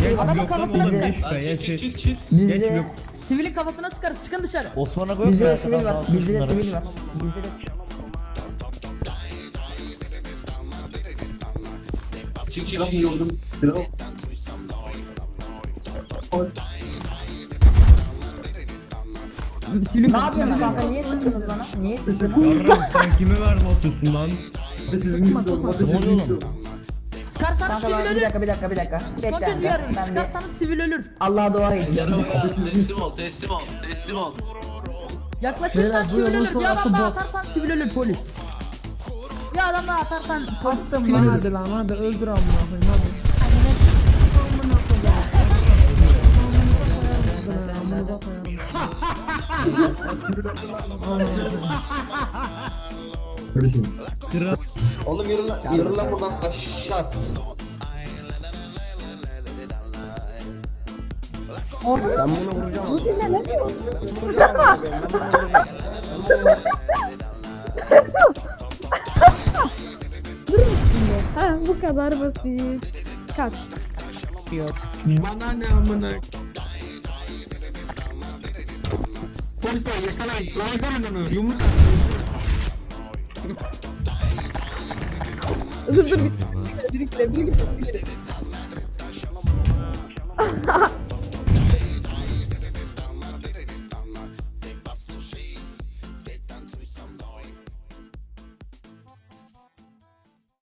şey var. Adamın lan kafasına sıkar. Lan çık çık çık çık. Geç Bizde yok. Sivilin kafasına sıkarız. Çıkın dışarı. Osman'a koy bizde sivil var. Bizde sivil var. Bizde de Çık çık çık. Sivilin Ne yapıyorsun kanka? Niye sıktınız bana? Niye? Yarram sen kime verme atıyorsun lan? Ne oluyor oğlum? Kanka sivil bana bir ölür. dakika bir dakika bir dakika. Son Bekle kez kanka. uyarıyorum. Ben bir Sıkarsanız sivil ölür. Allah'a dua edeceğim. Teslim ol teslim ol teslim ol. Yaklaşırsan Beyler, sivil ölür. Bir adam daha atarsan sivil ölür polis. Bir adam daha atarsan polis Attım sivil lan ölür. hadi lan hadi öldür amına koyayım hadi. Amına koyarım. Kral. Oğlum yürü lan, yürü lan buradan aşağı. Ben bunu vuracağım. Ha bu kadar basit. Kaç. Bana ne amına. Polisler yakalayın. Lan yakalayın onu. Yumruk Dur dur bir. Birikle birikle birikle.